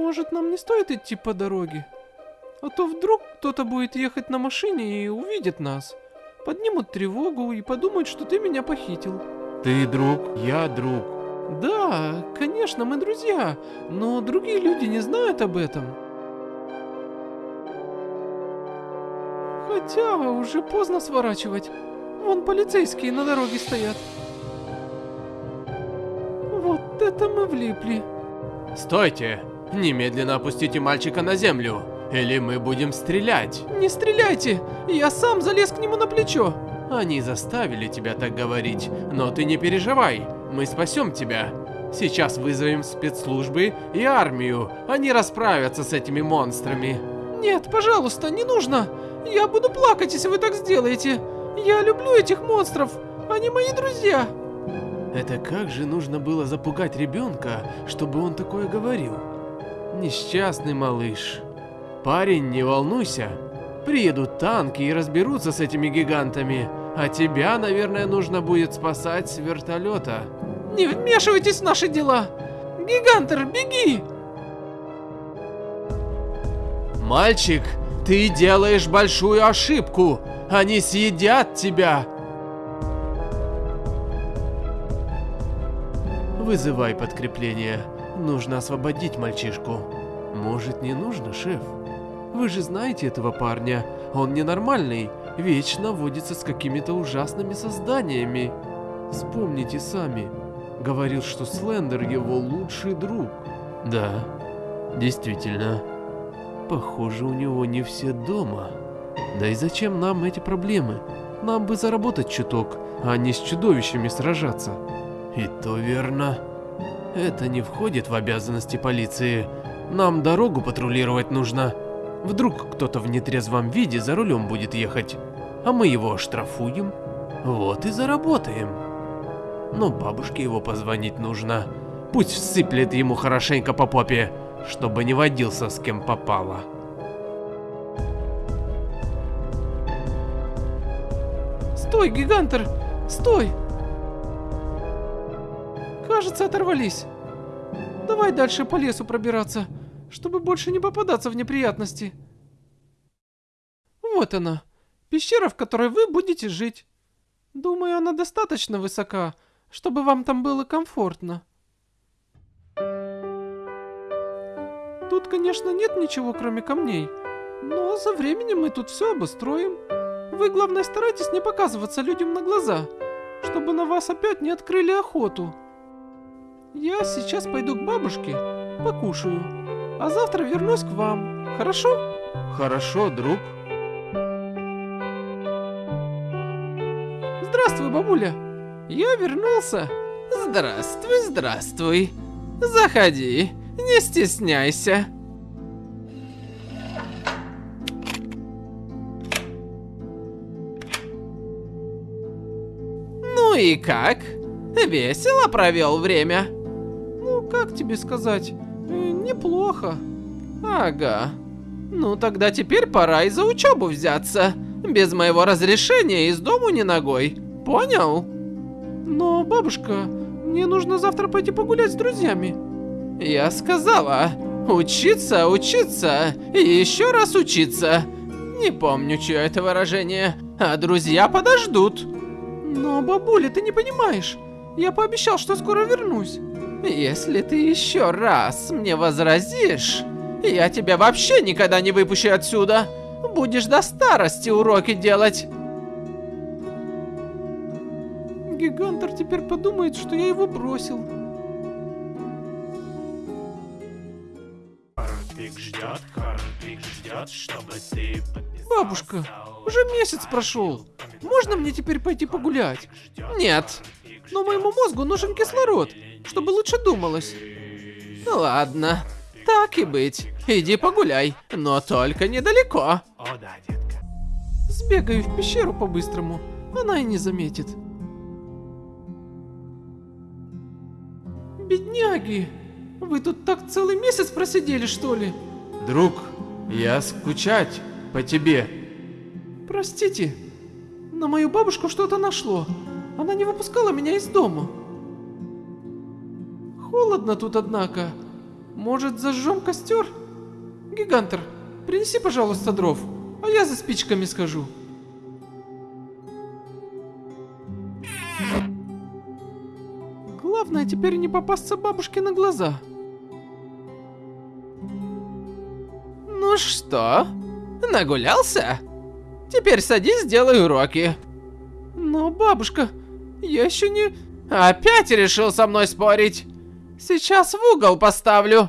Может, нам не стоит идти по дороге? А то вдруг кто-то будет ехать на машине и увидит нас. Поднимут тревогу и подумают, что ты меня похитил. Ты друг, я друг. Да, конечно, мы друзья, но другие люди не знают об этом. Хотя уже поздно сворачивать. Вон полицейские на дороге стоят. Вот это мы влипли. Стойте! Немедленно опустите мальчика на землю, или мы будем стрелять. Не стреляйте! Я сам залез к нему на плечо. Они заставили тебя так говорить, но ты не переживай, мы спасем тебя. Сейчас вызовем спецслужбы и армию, они расправятся с этими монстрами. Нет, пожалуйста, не нужно. Я буду плакать, если вы так сделаете. Я люблю этих монстров, они мои друзья. Это как же нужно было запугать ребенка, чтобы он такое говорил? Несчастный малыш. Парень, не волнуйся. Приедут танки и разберутся с этими гигантами. А тебя, наверное, нужно будет спасать с вертолета. Не вмешивайтесь в наши дела. Гигантер, беги! Мальчик, ты делаешь большую ошибку. Они съедят тебя. Вызывай подкрепление. Нужно освободить мальчишку. Может, не нужно, шеф? Вы же знаете этого парня. Он ненормальный. Вечно водится с какими-то ужасными созданиями. Вспомните сами. Говорил, что Слендер его лучший друг. Да, действительно. Похоже, у него не все дома. Да и зачем нам эти проблемы? Нам бы заработать чуток, а не с чудовищами сражаться. И то верно. Это не входит в обязанности полиции. Нам дорогу патрулировать нужно. Вдруг кто-то в нетрезвом виде за рулем будет ехать, а мы его оштрафуем. Вот и заработаем. Но бабушке его позвонить нужно. Пусть всыплет ему хорошенько по попе, чтобы не водился с кем попало. Стой, гигантер! Стой! Кажется, оторвались. Давай дальше по лесу пробираться, чтобы больше не попадаться в неприятности. Вот она, пещера, в которой вы будете жить. Думаю, она достаточно высока, чтобы вам там было комфортно. Тут, конечно, нет ничего, кроме камней, но со временем мы тут все обустроим. Вы, главное, старайтесь не показываться людям на глаза, чтобы на вас опять не открыли охоту. Я сейчас пойду к бабушке, покушаю, а завтра вернусь к вам, хорошо? Хорошо, друг. Здравствуй, бабуля. Я вернулся. Здравствуй, здравствуй. Заходи, не стесняйся. Ну и как? Весело провел время? Как тебе сказать, э, неплохо. Ага. Ну тогда теперь пора и за учебу взяться. Без моего разрешения из дому не ногой. Понял? Но, бабушка, мне нужно завтра пойти погулять с друзьями. Я сказала, учиться, учиться и еще раз учиться. Не помню, чье это выражение, а друзья подождут. Но, бабуля, ты не понимаешь. Я пообещал, что скоро вернусь. Если ты еще раз мне возразишь, я тебя вообще никогда не выпущу отсюда. Будешь до старости уроки делать. Гигантер теперь подумает, что я его бросил. Карпик ждет, Карпик ждет, чтобы ты Бабушка, уже месяц прошел. Можно мне теперь пойти погулять? Нет. Но моему мозгу нужен кислород, чтобы лучше думалось. Ладно, так и быть. Иди погуляй, но только недалеко. О да, детка. Сбегаю в пещеру по-быстрому, она и не заметит. Бедняги, вы тут так целый месяц просидели, что ли? Друг, я скучать по тебе. Простите, на мою бабушку что-то нашло. Она не выпускала меня из дома. Холодно тут, однако. Может, зажжем костер? Гигантер, принеси, пожалуйста, дров, а я за спичками схожу. Главное теперь не попасться бабушке на глаза. Ну что, нагулялся? Теперь садись, сделай уроки. Но, бабушка, я еще не... Опять решил со мной спорить? Сейчас в угол поставлю.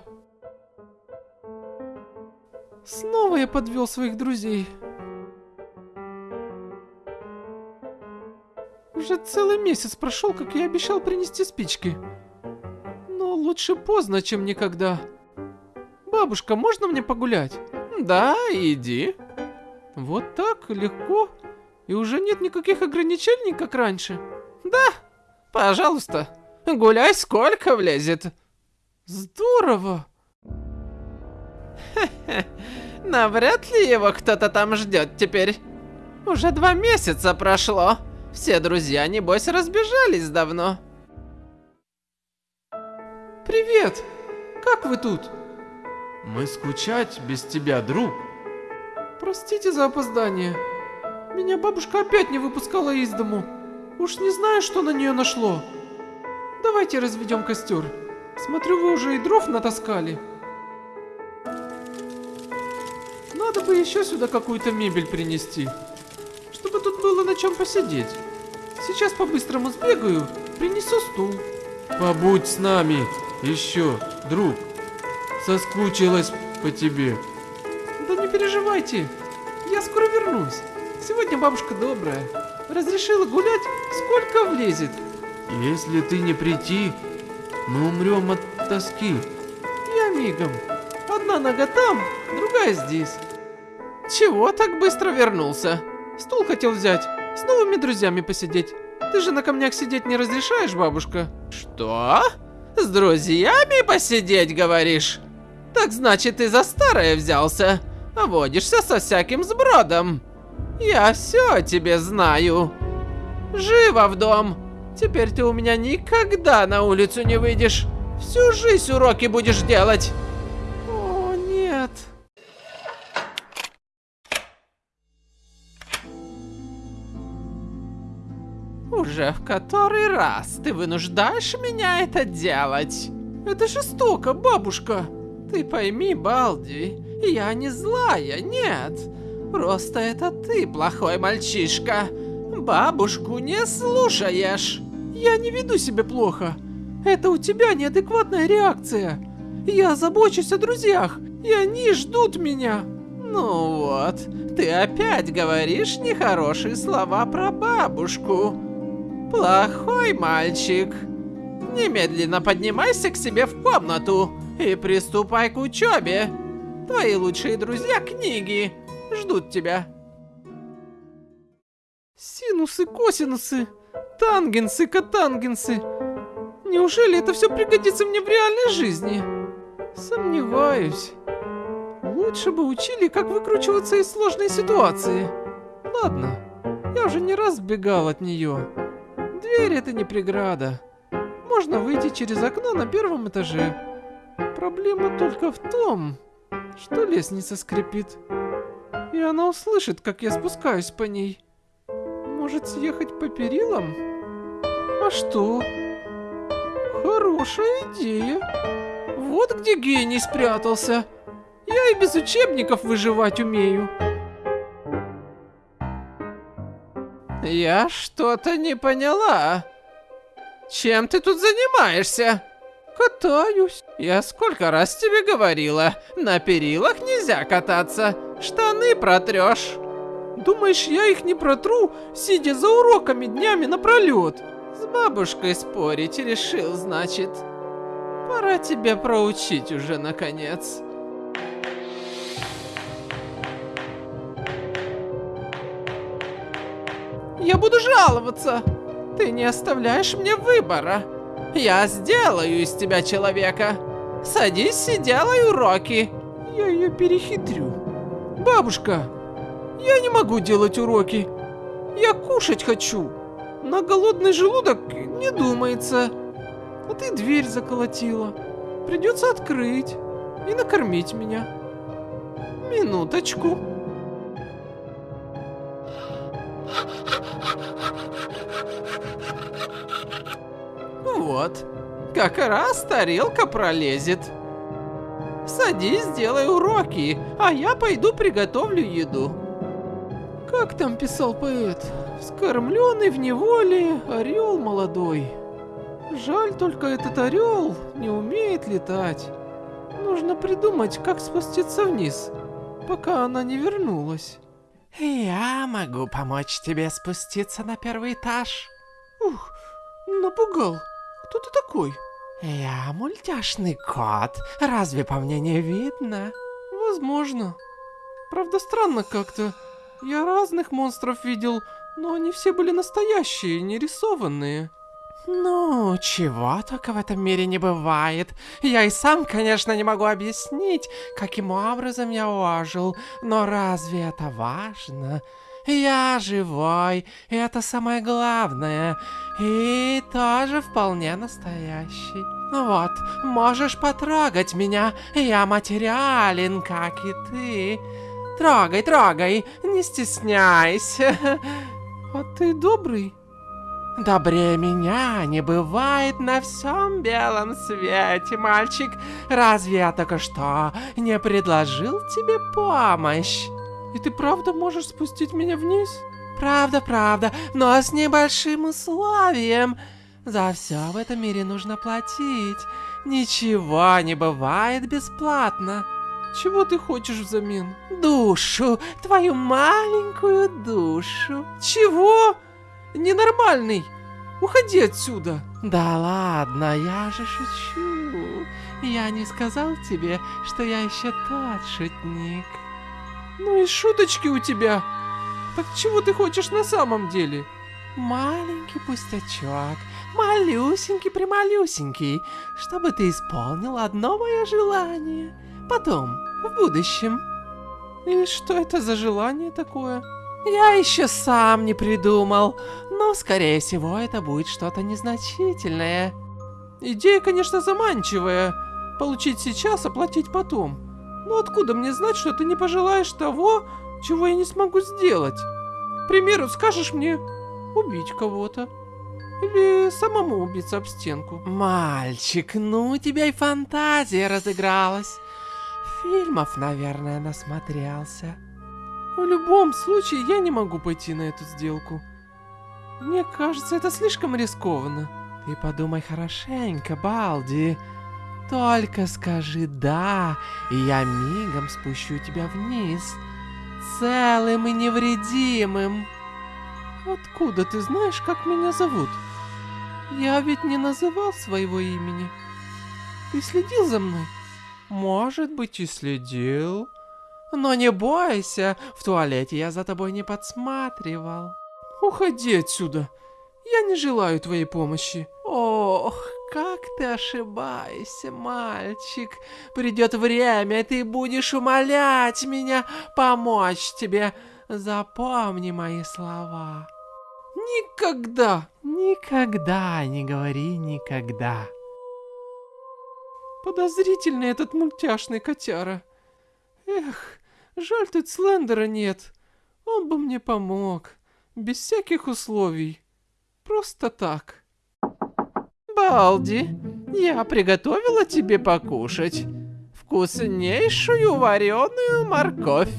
Снова я подвел своих друзей. Уже целый месяц прошел, как я обещал принести спички. Но лучше поздно, чем никогда. Бабушка, можно мне погулять? Да, иди. Вот так, легко. И уже нет никаких ограничений, как раньше. Да, пожалуйста, гуляй сколько влезет. Здорово. Навряд ли его кто-то там ждет теперь. Уже два месяца прошло. Все друзья, небось, разбежались давно. Привет! Как вы тут? Мы скучать без тебя, друг. Простите за опоздание. Меня бабушка опять не выпускала из дому. Уж не знаю, что на нее нашло. Давайте разведем костер. Смотрю, вы уже и дров натаскали. Надо бы еще сюда какую-то мебель принести. Чтобы тут было на чем посидеть. Сейчас по-быстрому сбегаю, принесу стул. Побудь с нами еще, друг. Соскучилась по тебе. Да не переживайте, я скоро вернусь. Сегодня бабушка добрая. Разрешила гулять, сколько влезет. Если ты не прийти, мы умрем от тоски. Я мигом. Одна нога там, другая здесь. Чего так быстро вернулся? Стул хотел взять, с новыми друзьями посидеть. Ты же на камнях сидеть не разрешаешь, бабушка? Что? С друзьями посидеть, говоришь? Так значит, ты за старое взялся. Водишься со всяким сбродом. Я все о тебе знаю. Живо в дом. Теперь ты у меня никогда на улицу не выйдешь. Всю жизнь уроки будешь делать. О, нет. Уже в который раз ты вынуждаешь меня это делать? Это жестоко, бабушка. Ты пойми, Балди, я не злая, нет. Просто это ты плохой мальчишка. Бабушку не слушаешь. Я не веду себя плохо. Это у тебя неадекватная реакция. Я забочусь о друзьях, и они ждут меня. Ну вот, ты опять говоришь нехорошие слова про бабушку. Плохой мальчик. Немедленно поднимайся к себе в комнату и приступай к учебе. Твои лучшие друзья книги ждут тебя. Синусы, косинусы, тангенсы, котангенсы. Неужели это все пригодится мне в реальной жизни? Сомневаюсь. Лучше бы учили, как выкручиваться из сложной ситуации. Ладно, я уже не раз бегал от нее. Дверь это не преграда. Можно выйти через окно на первом этаже. Проблема только в том, что лестница скрипит. И она услышит, как я спускаюсь по ней. Может съехать по перилам? А что? Хорошая идея. Вот где гений спрятался. Я и без учебников выживать умею. Я что-то не поняла. Чем ты тут занимаешься? Катаюсь. Я сколько раз тебе говорила, на перилах нельзя кататься, штаны протрешь. Думаешь, я их не протру, сидя за уроками днями напролет? С бабушкой спорить решил, значит. Пора тебе проучить уже, наконец. Я буду жаловаться. Ты не оставляешь мне выбора. Я сделаю из тебя человека. Садись и делай уроки. Я ее перехитрю. Бабушка, я не могу делать уроки. Я кушать хочу. На голодный желудок не думается. А ты дверь заколотила. придется открыть и накормить меня. Минуточку. Вот, как раз тарелка пролезет. Садись, сделай уроки, а я пойду приготовлю еду. Как там писал поэт? Скормленный в неволе орел молодой. Жаль только этот орел не умеет летать. Нужно придумать, как спуститься вниз, пока она не вернулась. Я могу помочь тебе спуститься на первый этаж. Ух, напугал. Кто ты такой? Я мультяшный кот. Разве по мне не видно? Возможно. Правда, странно как-то. Я разных монстров видел, но они все были настоящие, не рисованные. Ну, чего только в этом мире не бывает. Я и сам, конечно, не могу объяснить, каким образом я ожил, но разве это важно? Я живой, и это самое главное, и тоже вполне настоящий. Вот, можешь потрогать меня, я материален, как и ты. Трогай, трогай, не стесняйся. А ты добрый? Добрее меня не бывает на всем белом свете, мальчик. Разве я только что не предложил тебе помощь? И ты правда можешь спустить меня вниз? Правда, правда, но с небольшим условием. За все в этом мире нужно платить. Ничего не бывает бесплатно. Чего ты хочешь взамен? Душу, твою маленькую душу. Чего? Ненормальный! Уходи отсюда! Да ладно, я же шучу. Я не сказал тебе, что я еще тот шутник. Ну и шуточки у тебя. Так чего ты хочешь на самом деле? Маленький пустячок, малюсенький-прималюсенький, чтобы ты исполнил одно мое желание. Потом, в будущем. И что это за желание такое? Я еще сам не придумал, но, скорее всего, это будет что-то незначительное. Идея, конечно, заманчивая. Получить сейчас, оплатить потом. Но откуда мне знать, что ты не пожелаешь того, чего я не смогу сделать? К примеру, скажешь мне убить кого-то. Или самому убиться об стенку. Мальчик, ну у тебя и фантазия разыгралась. Фильмов, наверное, насмотрелся. В любом случае, я не могу пойти на эту сделку. Мне кажется, это слишком рискованно. Ты подумай хорошенько, Балди. Только скажи «да», и я мигом спущу тебя вниз. Целым и невредимым. Откуда ты знаешь, как меня зовут? Я ведь не называл своего имени. Ты следил за мной? Может быть и следил. Но не бойся, в туалете я за тобой не подсматривал. Уходи отсюда. Я не желаю твоей помощи. Ох, как ты ошибаешься, мальчик. Придет время, и ты будешь умолять меня помочь тебе. Запомни мои слова. Никогда. Никогда не говори никогда. Подозрительный этот мультяшный котяра. Эх, жаль тут Слендера нет. Он бы мне помог. Без всяких условий. Просто так. Балди, я приготовила тебе покушать. Вкуснейшую вареную морковь.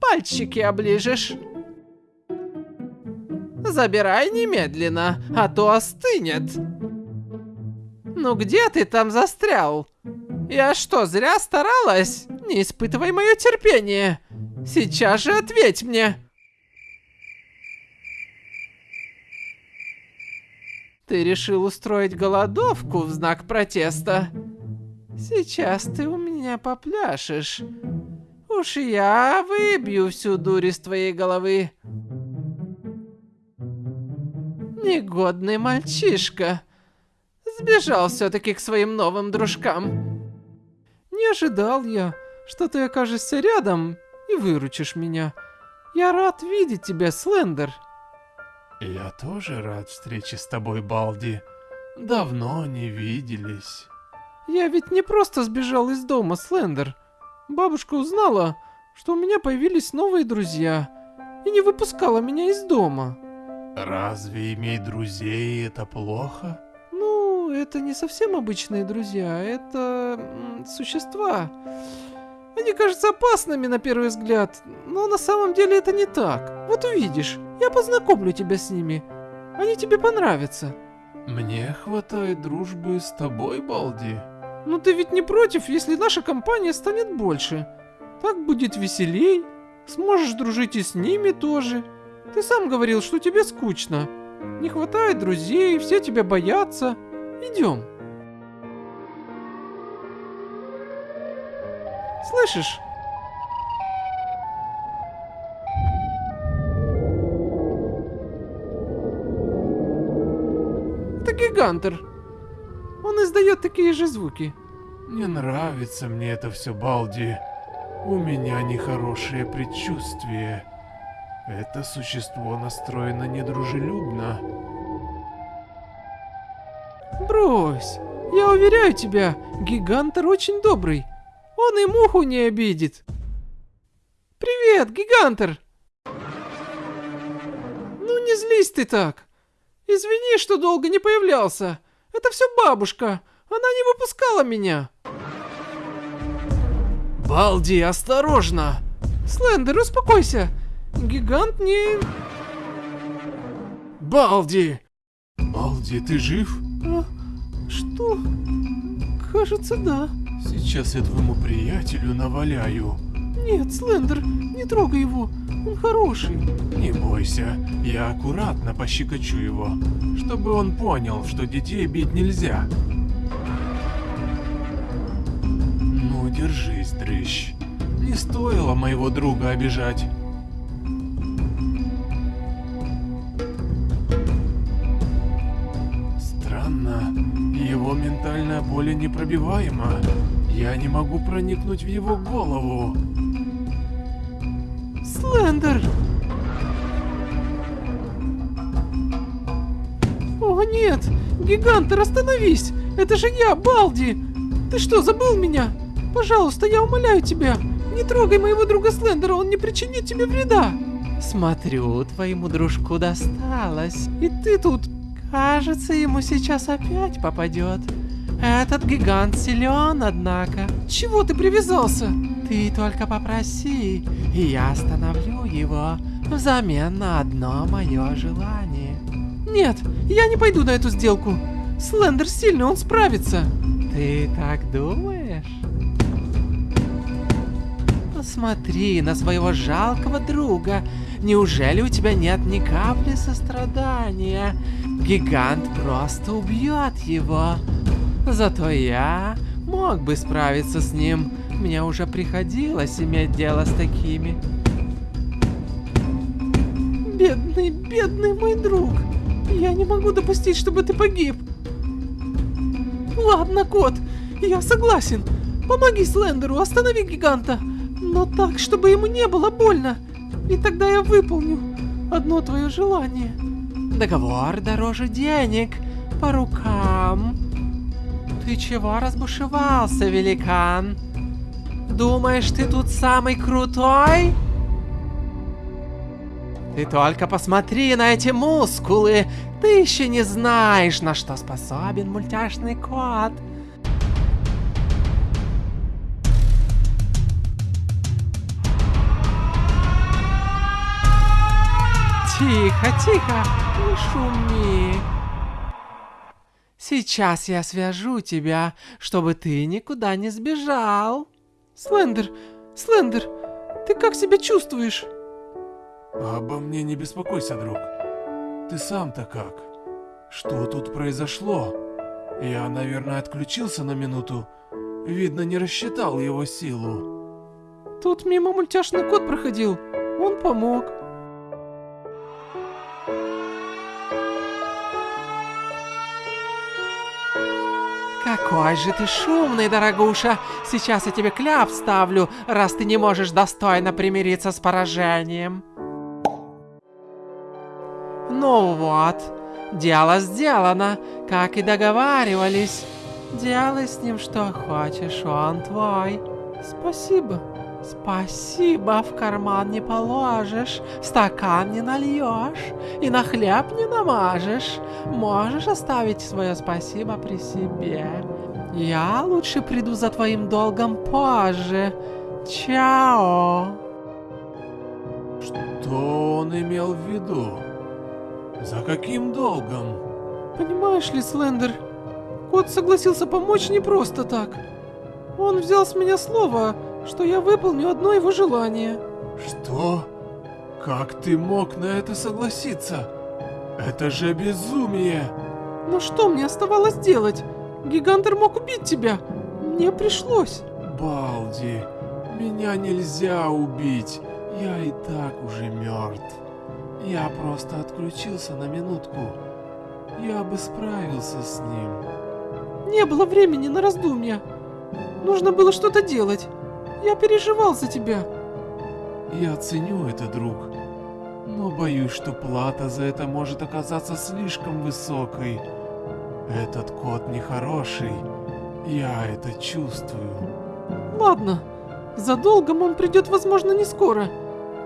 Пальчики оближешь. Забирай немедленно, а то остынет. Ну где ты там застрял? Я что, зря старалась? Не испытывай мое терпение. Сейчас же ответь мне. Ты решил устроить голодовку в знак протеста? Сейчас ты у меня попляшешь. Уж я выбью всю дурь из твоей головы. Негодный мальчишка. Сбежал все-таки к своим новым дружкам. Не ожидал я, что ты окажешься рядом и выручишь меня. Я рад видеть тебя, Слендер. Я тоже рад встрече с тобой, Балди. Давно не виделись. Я ведь не просто сбежал из дома, Слендер. Бабушка узнала, что у меня появились новые друзья и не выпускала меня из дома. Разве иметь друзей это плохо? Ну, это не совсем обычные друзья, это существа. Они кажутся опасными на первый взгляд, но на самом деле это не так. Вот увидишь, я познакомлю тебя с ними. Они тебе понравятся. Мне хватает дружбы с тобой, Балди. Ну ты ведь не против, если наша компания станет больше? Так будет веселей. Сможешь дружить и с ними тоже. Ты сам говорил, что тебе скучно. Не хватает друзей, все тебя боятся. Идем. Слышишь? Это гигантер. Он издает такие же звуки. Не нравится мне это все, Балди. У меня нехорошее предчувствие. Это существо настроено недружелюбно. Брось. Я уверяю тебя, гигантер очень добрый. Он и муху не обидит. Привет, гигантер. Ну не злись ты так. Извини, что долго не появлялся. Это все бабушка. Она не выпускала меня. Балди, осторожно! Слендер, успокойся. Гигант не... Балди! Балди, ты жив? А, что? Кажется, да. Сейчас я твоему приятелю наваляю. Нет, Слендер, не трогай его. Он хороший. Не бойся, я аккуратно пощекочу его, чтобы он понял, что детей бить нельзя. Ну, держись, дрыщ. Не стоило моего друга обижать. Его ментальное поле непробиваемо. Я не могу проникнуть в его голову. Слендер! О нет! Гигантер, остановись! Это же я, Балди! Ты что, забыл меня? Пожалуйста, я умоляю тебя! Не трогай моего друга Слендера, он не причинит тебе вреда! Смотрю, твоему дружку досталось. И ты тут... Кажется, ему сейчас опять попадет. Этот гигант силен, однако. Чего ты привязался? Ты только попроси, и я остановлю его взамен на одно мое желание. Нет, я не пойду на эту сделку. Слендер сильный, он справится. Ты так думаешь? Посмотри на своего жалкого друга. Неужели у тебя нет ни капли сострадания? Гигант просто убьет его. Зато я мог бы справиться с ним. Мне уже приходилось иметь дело с такими. Бедный, бедный мой друг. Я не могу допустить, чтобы ты погиб. Ладно, кот, я согласен. Помоги Слендеру, останови гиганта. Но так, чтобы ему не было больно. И тогда я выполню одно твое желание. Договор дороже денег. По рукам. Ты чего разбушевался, великан? Думаешь, ты тут самый крутой? Ты только посмотри на эти мускулы. Ты еще не знаешь, на что способен мультяшный кот. Тихо, тихо, не шуми. Сейчас я свяжу тебя, чтобы ты никуда не сбежал. Слендер, Слендер, ты как себя чувствуешь? Обо мне не беспокойся, друг. Ты сам-то как? Что тут произошло? Я, наверное, отключился на минуту. Видно, не рассчитал его силу. Тут мимо мультяшный кот проходил. Он помог. Какой же ты шумный, дорогуша! Сейчас я тебе кляп ставлю, раз ты не можешь достойно примириться с поражением. Ну вот, дело сделано, как и договаривались. Делай с ним что хочешь, он твой. Спасибо. Спасибо, в карман не положишь, в стакан не нальешь и на хлеб не намажешь. Можешь оставить свое спасибо при себе. Я лучше приду за твоим долгом позже. Чао. Что он имел в виду? За каким долгом? Понимаешь ли, Слендер, кот согласился помочь не просто так. Он взял с меня слово, что я выполню одно его желание. Что? Как ты мог на это согласиться? Это же безумие! Но что мне оставалось делать? Гигантер мог убить тебя. Мне пришлось. Балди, меня нельзя убить. Я и так уже мертв. Я просто отключился на минутку. Я бы справился с ним. Не было времени на раздумья. Нужно было что-то делать. Я переживал за тебя. Я ценю это, друг. Но боюсь, что плата за это может оказаться слишком высокой. Этот кот нехороший. Я это чувствую. Ладно. За долгом он придет, возможно, не скоро.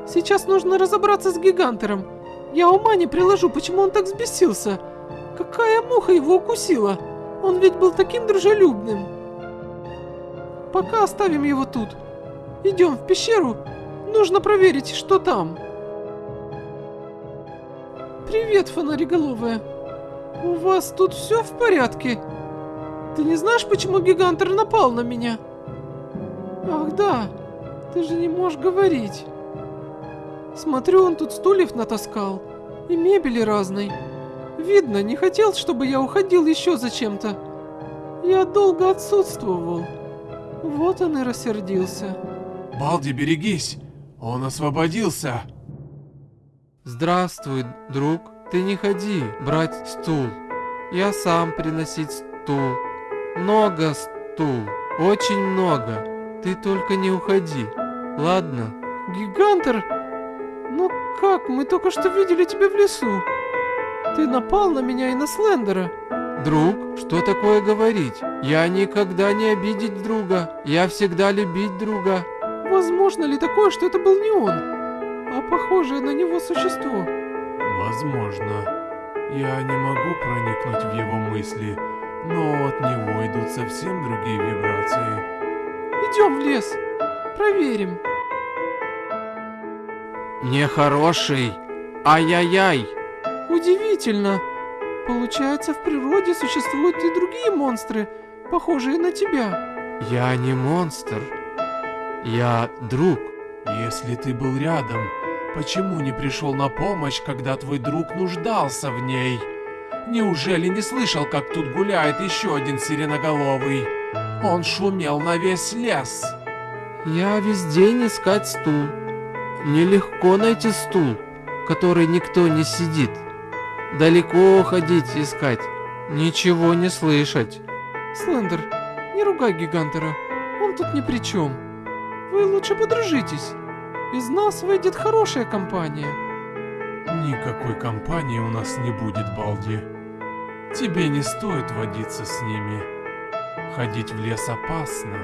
Сейчас нужно разобраться с гигантером. Я ума не приложу, почему он так взбесился. Какая муха его укусила? Он ведь был таким дружелюбным. Пока оставим его тут. Идем в пещеру. Нужно проверить, что там. Привет, фонариголовая. У вас тут все в порядке? Ты не знаешь, почему гигантер напал на меня? Ах да, ты же не можешь говорить. Смотрю, он тут стульев натаскал. И мебели разной. Видно, не хотел, чтобы я уходил еще зачем-то. Я долго отсутствовал. Вот он и рассердился. Балди, берегись! Он освободился! Здравствуй, друг. Ты не ходи брать стул. Я сам приносить стул. Много стул. Очень много. Ты только не уходи. Ладно? Гигантер? Ну как? Мы только что видели тебя в лесу. Ты напал на меня и на Слендера. Друг, что такое говорить? Я никогда не обидеть друга. Я всегда любить друга. Возможно ли такое, что это был не он, а похожее на него существо? Возможно. Я не могу проникнуть в его мысли, но от него идут совсем другие вибрации. Идем в лес. Проверим. Нехороший. Ай-яй-яй. Удивительно. Получается, в природе существуют и другие монстры, похожие на тебя. Я не монстр. Я друг. Если ты был рядом, почему не пришел на помощь, когда твой друг нуждался в ней? Неужели не слышал, как тут гуляет еще один сиреноголовый? Он шумел на весь лес. Я весь день искать стул. Нелегко найти стул, который никто не сидит. Далеко ходить искать, ничего не слышать. Слендер, не ругай Гигантера. Он тут ни при чем. Вы лучше подружитесь. Из нас выйдет хорошая компания. Никакой компании у нас не будет, Балди. Тебе не стоит водиться с ними. Ходить в лес опасно.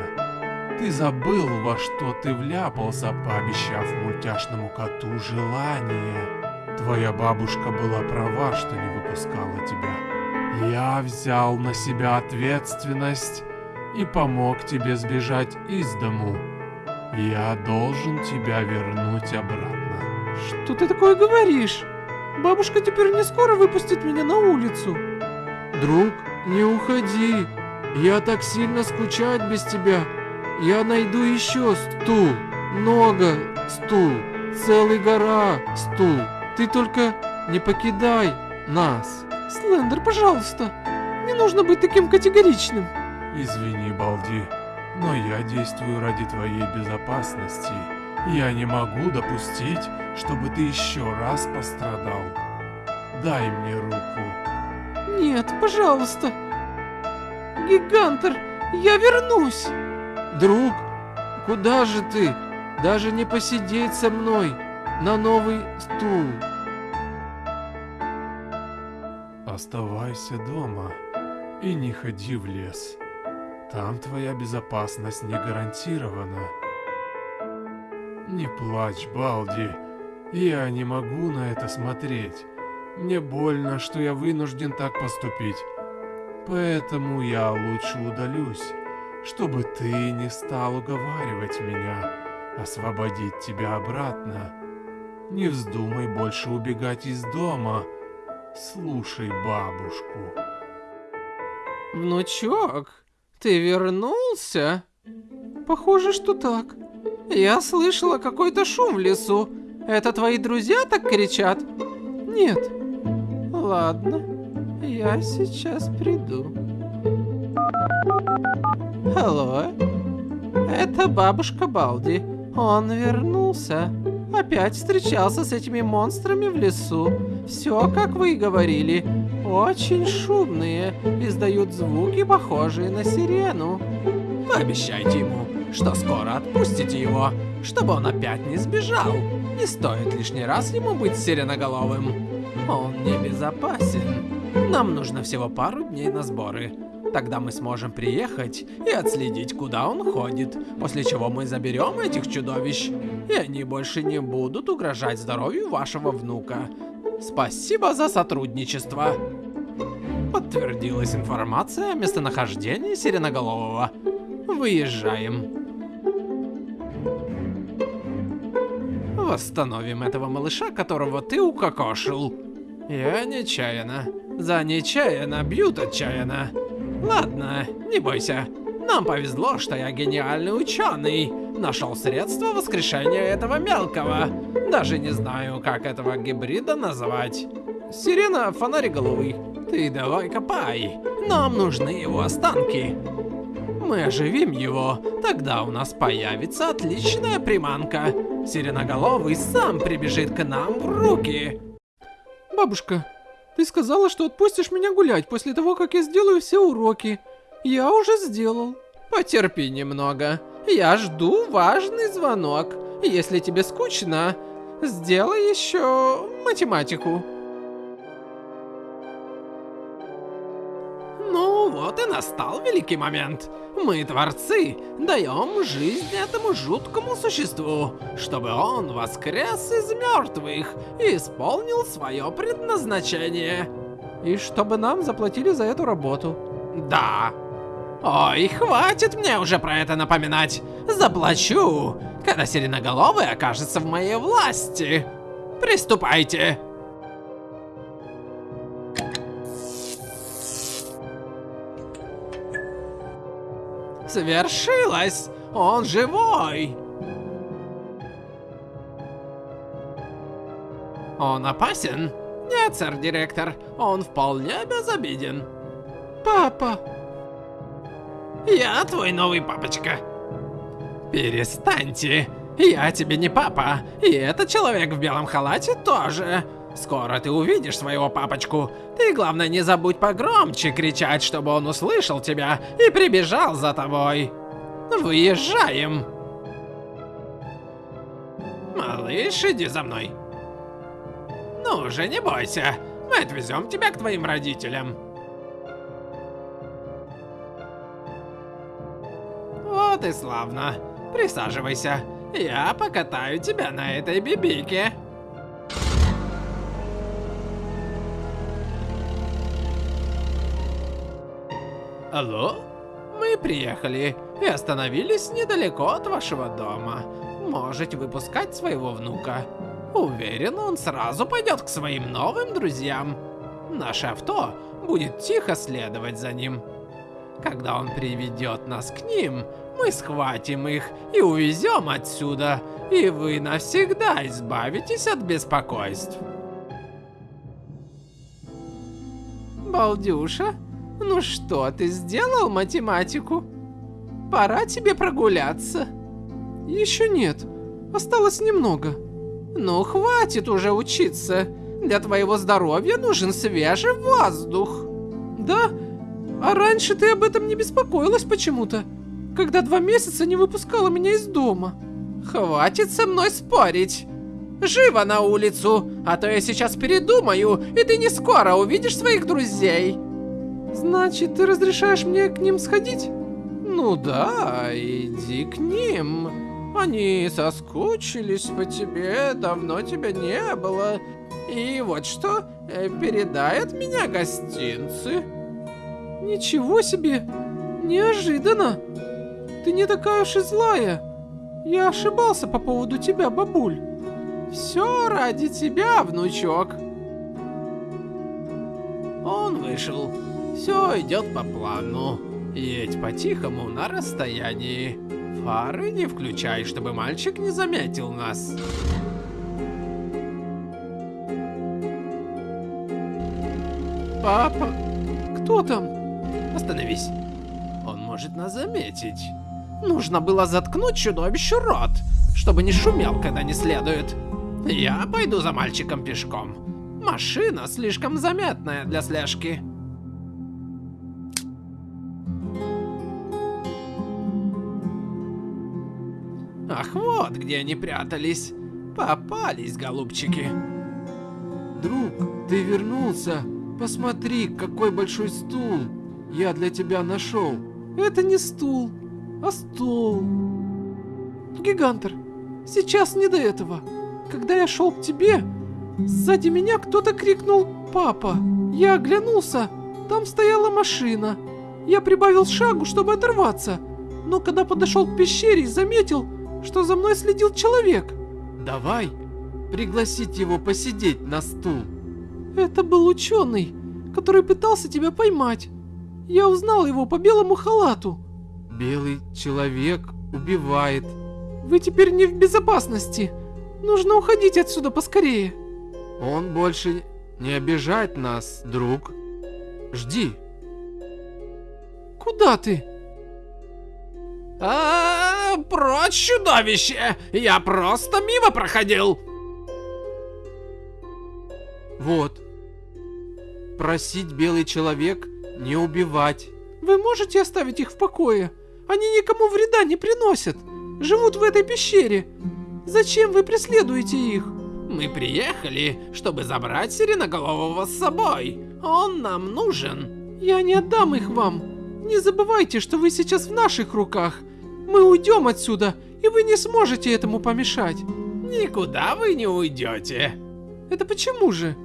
Ты забыл, во что ты вляпался, пообещав мультяшному коту желание. Твоя бабушка была права, что не выпускала тебя. Я взял на себя ответственность и помог тебе сбежать из дому. Я должен тебя вернуть обратно. Что ты такое говоришь? Бабушка теперь не скоро выпустит меня на улицу. Друг, не уходи. Я так сильно скучать без тебя. Я найду еще стул. Много стул. Целый гора стул. Ты только не покидай нас. Слендер, пожалуйста. Не нужно быть таким категоричным. Извини, Балди, но я действую ради твоей безопасности. Я не могу допустить, чтобы ты еще раз пострадал. Дай мне руку. Нет, пожалуйста. Гигантер, я вернусь. Друг, куда же ты? Даже не посидеть со мной на новый стул. Оставайся дома и не ходи в лес. Там твоя безопасность не гарантирована. Не плачь, Балди. Я не могу на это смотреть. Мне больно, что я вынужден так поступить. Поэтому я лучше удалюсь, чтобы ты не стал уговаривать меня освободить тебя обратно. Не вздумай больше убегать из дома. Слушай бабушку. Внучок, ты вернулся? Похоже, что так. Я слышала какой-то шум в лесу. Это твои друзья так кричат? Нет. Ладно, я сейчас приду. Алло, это бабушка Балди. Он вернулся. Опять встречался с этими монстрами в лесу. Все, как вы и говорили. Очень шумные, издают звуки, похожие на сирену. Пообещайте ему, что скоро отпустите его, чтобы он опять не сбежал. Не стоит лишний раз ему быть сиреноголовым. Он небезопасен. Нам нужно всего пару дней на сборы. Тогда мы сможем приехать и отследить, куда он ходит, после чего мы заберем этих чудовищ, и они больше не будут угрожать здоровью вашего внука. Спасибо за сотрудничество. Подтвердилась информация о местонахождении Сиреноголового. Выезжаем. Восстановим этого малыша, которого ты укокошил. Я нечаянно. За нечаянно бьют отчаянно. Ладно, не бойся. Нам повезло, что я гениальный ученый. Нашел средство воскрешения этого мелкого. Даже не знаю, как этого гибрида назвать. Сирена фонариголовый. Ты давай копай. Нам нужны его останки. Мы оживим его, тогда у нас появится отличная приманка. Сиреноголовый сам прибежит к нам в руки. Бабушка, ты сказала, что отпустишь меня гулять после того, как я сделаю все уроки. Я уже сделал. Потерпи немного. Я жду важный звонок. Если тебе скучно, сделай еще математику. Ну вот и настал великий момент. Мы, творцы, даем жизнь этому жуткому существу, чтобы он воскрес из мертвых и исполнил свое предназначение. И чтобы нам заплатили за эту работу. Да. Ой, хватит мне уже про это напоминать. Заплачу, когда Сиреноголовый окажется в моей власти. Приступайте. Свершилось! Он живой! Он опасен? Нет, сэр-директор, он вполне безобиден. Папа! Я твой новый папочка. Перестаньте. Я тебе не папа, и этот человек в белом халате тоже. Скоро ты увидишь своего папочку. Ты, главное, не забудь погромче кричать, чтобы он услышал тебя и прибежал за тобой. Выезжаем. Малыш, иди за мной. Ну же, не бойся. Мы отвезем тебя к твоим родителям. Вот и славно. Присаживайся. Я покатаю тебя на этой бибике. Алло? Мы приехали и остановились недалеко от вашего дома. Можете выпускать своего внука. Уверен, он сразу пойдет к своим новым друзьям. Наше авто будет тихо следовать за ним. Когда он приведет нас к ним, мы схватим их и увезем отсюда, и вы навсегда избавитесь от беспокойств. Балдюша, ну что, ты сделал математику? Пора тебе прогуляться. Еще нет. Осталось немного. Ну, хватит уже учиться. Для твоего здоровья нужен свежий воздух. Да? А раньше ты об этом не беспокоилась почему-то, когда два месяца не выпускала меня из дома. Хватит со мной спорить. Живо на улицу, а то я сейчас передумаю, и ты не скоро увидишь своих друзей. Значит, ты разрешаешь мне к ним сходить? Ну да, иди к ним. Они соскучились по тебе, давно тебя не было. И вот что, э, передай от меня гостинцы. Ничего себе! Неожиданно! Ты не такая уж и злая. Я ошибался по поводу тебя, бабуль. Все ради тебя, внучок. Он вышел. Все идет по плану. Едь по-тихому на расстоянии. Фары не включай, чтобы мальчик не заметил нас. Папа, кто там? Остановись. Он может нас заметить. Нужно было заткнуть чудовищу рот, чтобы не шумел, когда не следует. Я пойду за мальчиком пешком. Машина слишком заметная для слежки. Ах, вот где они прятались. Попались, голубчики. Друг, ты вернулся. Посмотри, какой большой стул я для тебя нашел. Это не стул, а стол. Гигантер, сейчас не до этого. Когда я шел к тебе, сзади меня кто-то крикнул «Папа!». Я оглянулся, там стояла машина. Я прибавил шагу, чтобы оторваться, но когда подошел к пещере, заметил, что за мной следил человек. Давай пригласить его посидеть на стул. Это был ученый, который пытался тебя поймать. Я узнал его по белому халату. Белый человек убивает. Вы теперь не в безопасности. Нужно уходить отсюда поскорее. Он больше не обижает нас, друг. Жди. Куда ты? А, -а, -а прочь, чудовище! Я просто мимо проходил. Вот. Просить белый человек не убивать. Вы можете оставить их в покое? Они никому вреда не приносят. Живут в этой пещере. Зачем вы преследуете их? Мы приехали, чтобы забрать Сиреноголового с собой. Он нам нужен. Я не отдам их вам. Не забывайте, что вы сейчас в наших руках. Мы уйдем отсюда, и вы не сможете этому помешать. Никуда вы не уйдете. Это почему же?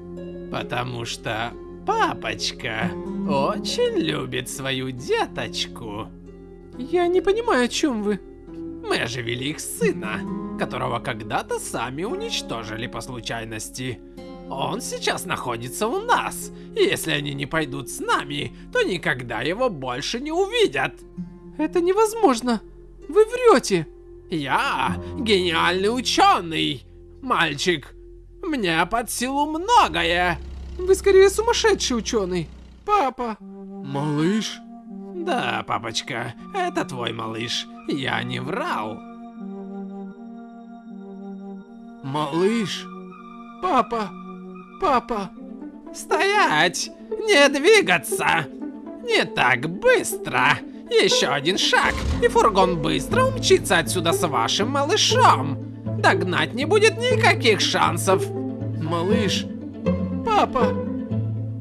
Потому что папочка очень любит свою деточку. Я не понимаю, о чем вы. Мы оживили их сына, которого когда-то сами уничтожили по случайности. Он сейчас находится у нас, и если они не пойдут с нами, то никогда его больше не увидят. Это невозможно. Вы врете. Я гениальный ученый, мальчик. Мне под силу многое. Вы скорее сумасшедший ученый. Папа. Малыш? Да, папочка, это твой малыш. Я не врал. Малыш? Папа! Папа! Стоять! Не двигаться! Не так быстро! Еще один шаг, и фургон быстро умчится отсюда с вашим малышом. Догнать не будет никаких шансов. Малыш! Папа!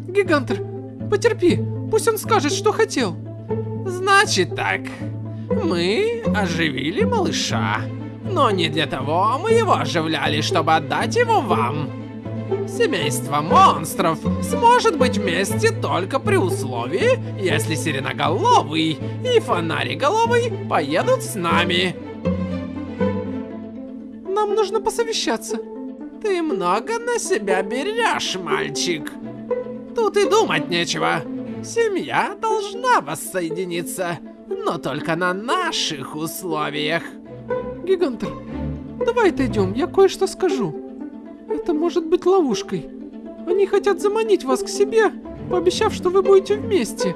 Гигантер, потерпи, пусть он скажет, что хотел. Значит так, мы оживили малыша. Но не для того мы его оживляли, чтобы отдать его вам. Семейство монстров сможет быть вместе только при условии, если Сиреноголовый и Фонариголовый поедут с нами. Нам нужно посовещаться. Ты много на себя берешь, мальчик. Тут и думать нечего. Семья должна воссоединиться, но только на наших условиях. Гигантер, давай отойдем, я кое-что скажу. Это может быть ловушкой. Они хотят заманить вас к себе, пообещав, что вы будете вместе.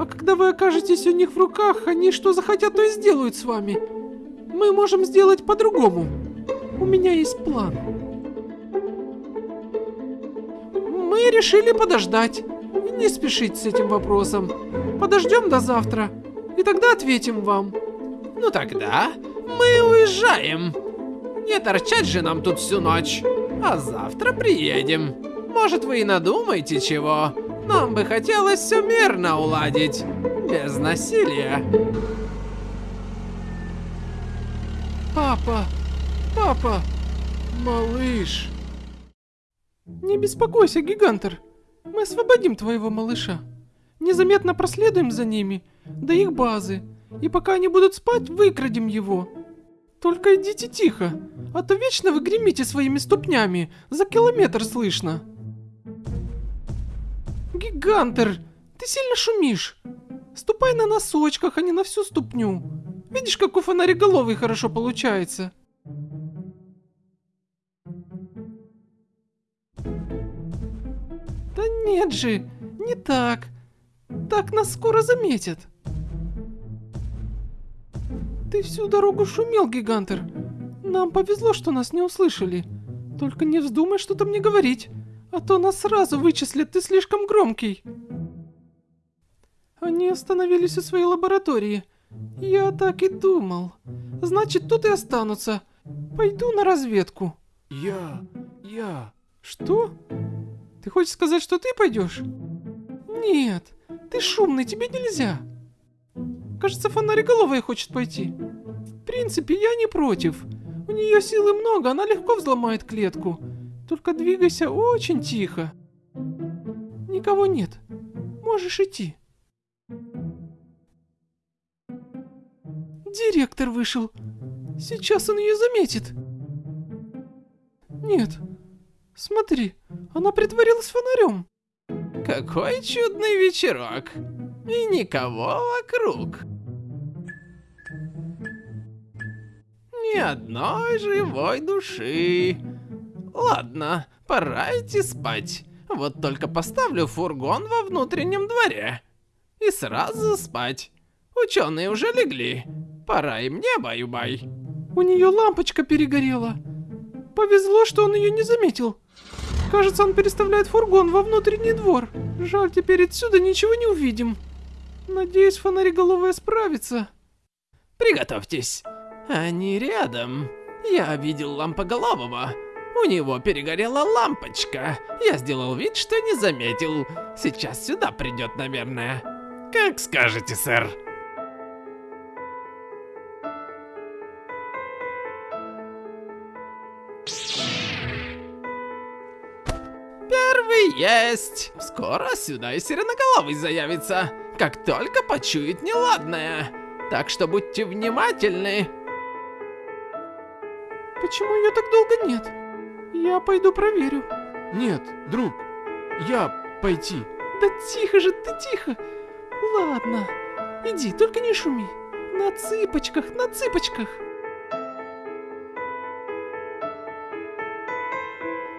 А когда вы окажетесь у них в руках, они что захотят, то и сделают с вами. Мы можем сделать по-другому. У меня есть план. Мы решили подождать. Не спешить с этим вопросом. Подождем до завтра. И тогда ответим вам. Ну тогда мы уезжаем. Не торчать же нам тут всю ночь. А завтра приедем. Может вы и надумаете чего. Нам бы хотелось все мирно уладить. Без насилия. Папа! Папа! Малыш! Не беспокойся, Гигантер. Мы освободим твоего малыша. Незаметно проследуем за ними до их базы. И пока они будут спать, выкрадем его. Только идите тихо, а то вечно вы гремите своими ступнями. За километр слышно. Гигантер, ты сильно шумишь. Ступай на носочках, а не на всю ступню. Видишь, как у фонариголовый хорошо получается. Нет же, не так. Так нас скоро заметят. Ты всю дорогу шумел, Гигантер. Нам повезло, что нас не услышали. Только не вздумай что-то мне говорить, а то нас сразу вычислят, ты слишком громкий. Они остановились у своей лаборатории. Я так и думал. Значит, тут и останутся. Пойду на разведку. Я... я... Что? Ты хочешь сказать, что ты пойдешь? Нет, ты шумный, тебе нельзя. Кажется, фонариголовая хочет пойти. В принципе, я не против. У нее силы много, она легко взломает клетку. Только двигайся очень тихо. Никого нет. Можешь идти. Директор вышел. Сейчас он ее заметит. Нет. Смотри, она притворилась фонарем. Какой чудный вечерок. И никого вокруг. Ни одной живой души. Ладно, пора идти спать. Вот только поставлю фургон во внутреннем дворе. И сразу спать. Ученые уже легли. Пора и мне баю-бай. У нее лампочка перегорела. Повезло, что он ее не заметил. Кажется, он переставляет фургон во внутренний двор. Жаль, теперь отсюда ничего не увидим. Надеюсь, фонариголовая справится. Приготовьтесь. Они рядом. Я видел лампоголового. У него перегорела лампочка. Я сделал вид, что не заметил. Сейчас сюда придет, наверное. Как скажете, сэр. Первый есть. Скоро сюда и сиреноголовый заявится, как только почует неладное. Так что будьте внимательны. Почему ее так долго нет? Я пойду проверю. Нет, друг. Я пойти. Да тихо же, ты тихо. Ладно, иди, только не шуми. На цыпочках, на цыпочках.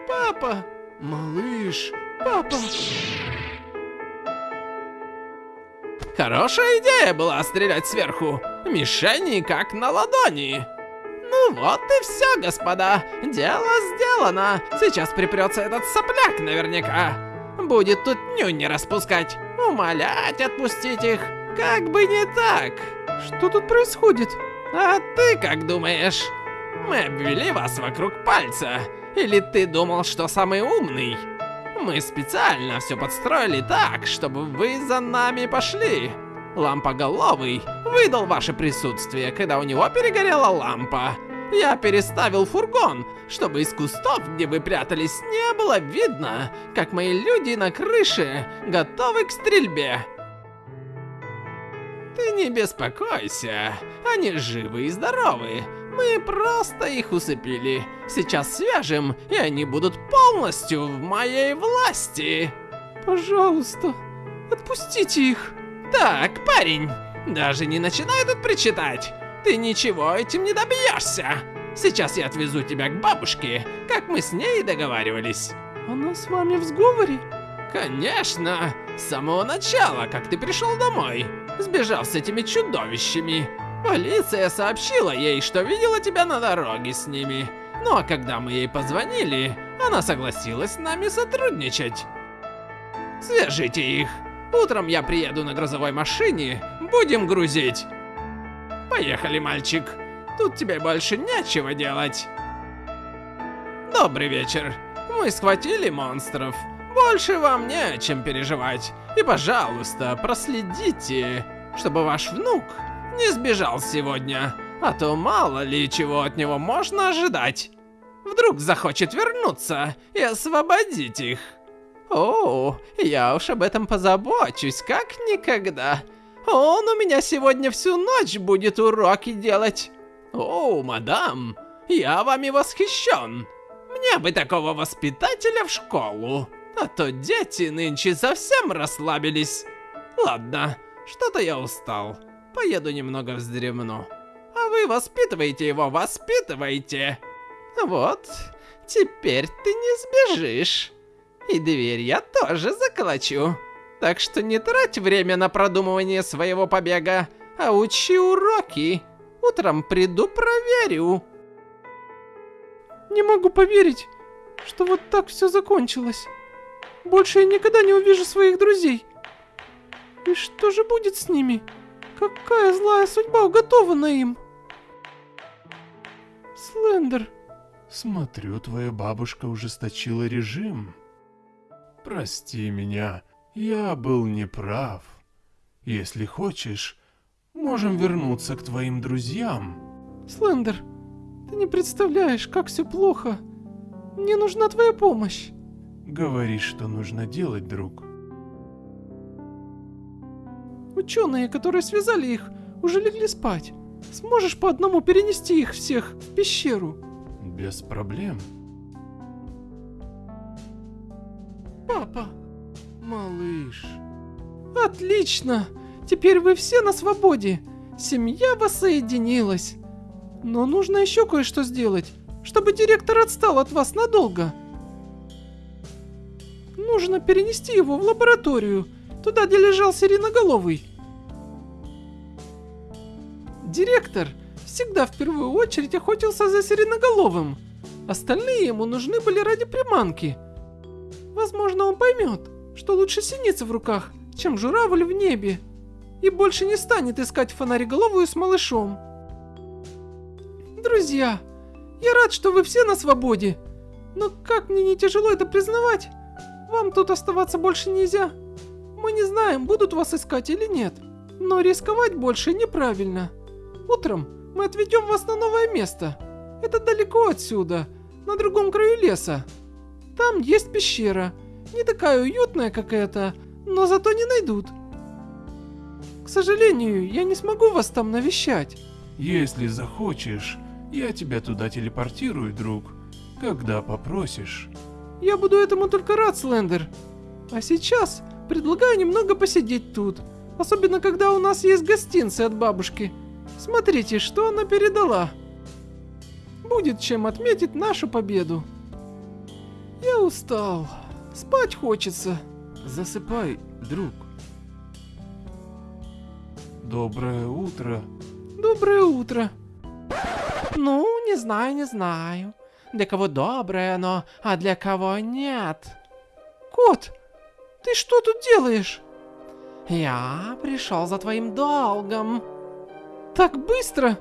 Папа! Малыш. Папа! Хорошая идея была стрелять сверху. Мишени как на ладони. Ну вот и все, господа. Дело сделано. Сейчас припрется этот сопляк наверняка. Будет тут нюни распускать. Умолять отпустить их. Как бы не так. Что тут происходит? А ты как думаешь? Мы обвели вас вокруг пальца. Или ты думал, что самый умный? Мы специально все подстроили так, чтобы вы за нами пошли. Лампоголовый выдал ваше присутствие, когда у него перегорела лампа. Я переставил фургон, чтобы из кустов, где вы прятались, не было видно, как мои люди на крыше готовы к стрельбе. Ты не беспокойся, они живы и здоровы. Мы просто их усыпили. Сейчас свяжем, и они будут полностью в моей власти. Пожалуйста, отпустите их. Так, парень, даже не начинай тут причитать. Ты ничего этим не добьешься. Сейчас я отвезу тебя к бабушке, как мы с ней договаривались. Она с вами в сговоре? Конечно, с самого начала, как ты пришел домой, сбежал с этими чудовищами. Полиция сообщила ей, что видела тебя на дороге с ними. Ну а когда мы ей позвонили, она согласилась с нами сотрудничать. Свяжите их. Утром я приеду на грузовой машине, будем грузить. Поехали, мальчик. Тут тебе больше нечего делать. Добрый вечер. Мы схватили монстров. Больше вам не о чем переживать. И, пожалуйста, проследите, чтобы ваш внук не сбежал сегодня. А то мало ли чего от него можно ожидать. Вдруг захочет вернуться и освободить их. О, я уж об этом позабочусь, как никогда. Он у меня сегодня всю ночь будет уроки делать. О, мадам, я вами восхищен. Мне бы такого воспитателя в школу. А то дети нынче совсем расслабились. Ладно, что-то я устал. Поеду немного вздремну. А вы воспитывайте его, воспитывайте. Вот, теперь ты не сбежишь. И дверь я тоже заколочу. Так что не трать время на продумывание своего побега, а учи уроки. Утром приду проверю. Не могу поверить, что вот так все закончилось. Больше я никогда не увижу своих друзей. И что же будет с ними? Какая злая судьба уготована им? Слендер, Смотрю, твоя бабушка ужесточила режим. Прости меня, я был неправ. Если хочешь, можем вернуться к твоим друзьям. Слендер, ты не представляешь, как все плохо. Мне нужна твоя помощь. Говори, что нужно делать, друг. Ученые, которые связали их, уже легли спать. Сможешь по одному перенести их всех в пещеру? Без проблем. Папа, Малыш. отлично! Теперь вы все на свободе. Семья воссоединилась. Но нужно еще кое-что сделать, чтобы директор отстал от вас надолго. Нужно перенести его в лабораторию, туда, где лежал Сиреноголовый. Директор всегда в первую очередь охотился за Сиреноголовым. Остальные ему нужны были ради приманки. Возможно, он поймет, что лучше синица в руках, чем журавль в небе. И больше не станет искать фонариголовую с малышом. Друзья, я рад, что вы все на свободе. Но как мне не тяжело это признавать, вам тут оставаться больше нельзя. Мы не знаем, будут вас искать или нет. Но рисковать больше неправильно. Утром мы отведем вас на новое место. Это далеко отсюда, на другом краю леса. Там есть пещера. Не такая уютная, как эта, но зато не найдут. К сожалению, я не смогу вас там навещать. Если захочешь, я тебя туда телепортирую, друг. Когда попросишь. Я буду этому только рад, Слендер. А сейчас предлагаю немного посидеть тут. Особенно, когда у нас есть гостинцы от бабушки. Смотрите, что она передала. Будет чем отметить нашу победу. Я устал. Спать хочется. Засыпай, друг. Доброе утро. Доброе утро. Ну, не знаю, не знаю. Для кого доброе оно, а для кого нет. Кот, ты что тут делаешь? Я пришел за твоим долгом. Так быстро?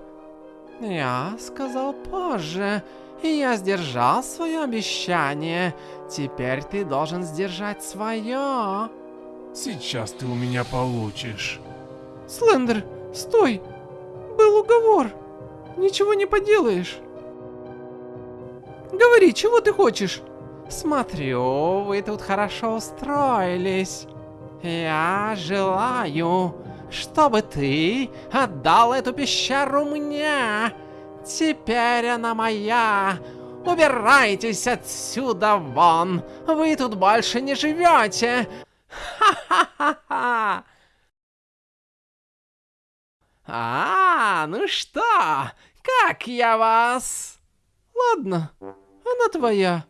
Я сказал позже, и я сдержал свое обещание. Теперь ты должен сдержать свое. Сейчас ты у меня получишь. Слендер, стой! Был уговор. Ничего не поделаешь. Говори, чего ты хочешь? Смотрю, вы тут хорошо устроились. Я желаю, чтобы ты отдал эту пещеру мне. Теперь она моя. Убирайтесь отсюда вон. Вы тут больше не живете. Ха-ха-ха-ха. А, ну что, как я вас? Ладно, она твоя.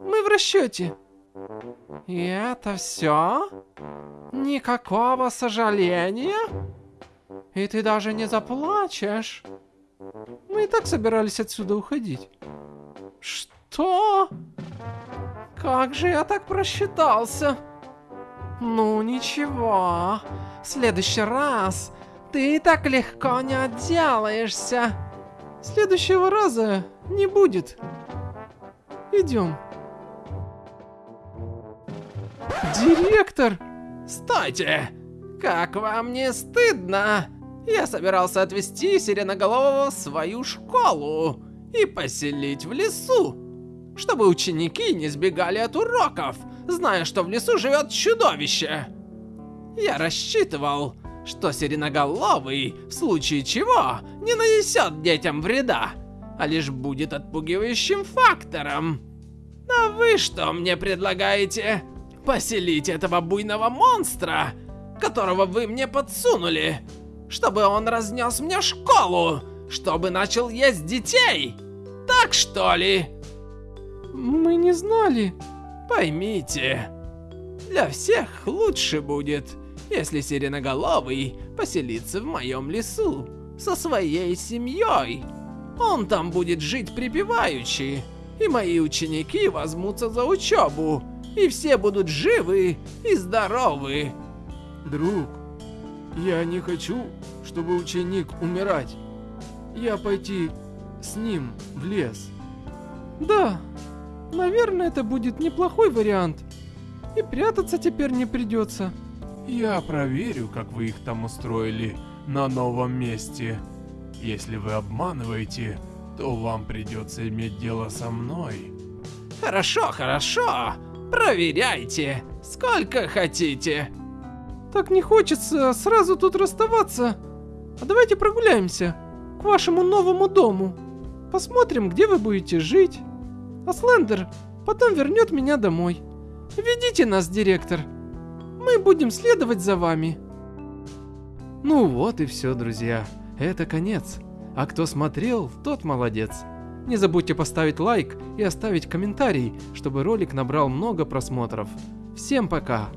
Мы в расчете. И это все? Никакого сожаления? И ты даже не заплачешь? Мы и так собирались отсюда уходить. Что? Как же я так просчитался? Ну ничего, в следующий раз ты так легко не отделаешься. Следующего раза не будет. Идем. Директор! Стойте! Как вам не стыдно? Я собирался отвезти Сиреноголового в свою школу и поселить в лесу, чтобы ученики не сбегали от уроков, зная, что в лесу живет чудовище. Я рассчитывал, что Сиреноголовый, в случае чего, не нанесет детям вреда, а лишь будет отпугивающим фактором. А вы что мне предлагаете? Поселить этого буйного монстра, которого вы мне подсунули, чтобы он разнес мне школу, чтобы начал есть детей? Так что ли? Мы не знали. Поймите, для всех лучше будет, если Сиреноголовый поселится в моем лесу со своей семьей. Он там будет жить припеваючи, и мои ученики возьмутся за учебу, и все будут живы и здоровы. Друг, я не хочу, чтобы ученик умирать. Я пойти с ним в лес. Да, наверное, это будет неплохой вариант. И прятаться теперь не придется. Я проверю, как вы их там устроили на новом месте. Если вы обманываете, то вам придется иметь дело со мной. Хорошо, хорошо. Проверяйте, сколько хотите. Так не хочется сразу тут расставаться. А давайте прогуляемся к вашему новому дому. Посмотрим, где вы будете жить. А Слендер потом вернет меня домой. Ведите нас, директор. Мы будем следовать за вами. Ну вот и все, друзья. Это конец. А кто смотрел, тот молодец. Не забудьте поставить лайк и оставить комментарий, чтобы ролик набрал много просмотров. Всем пока!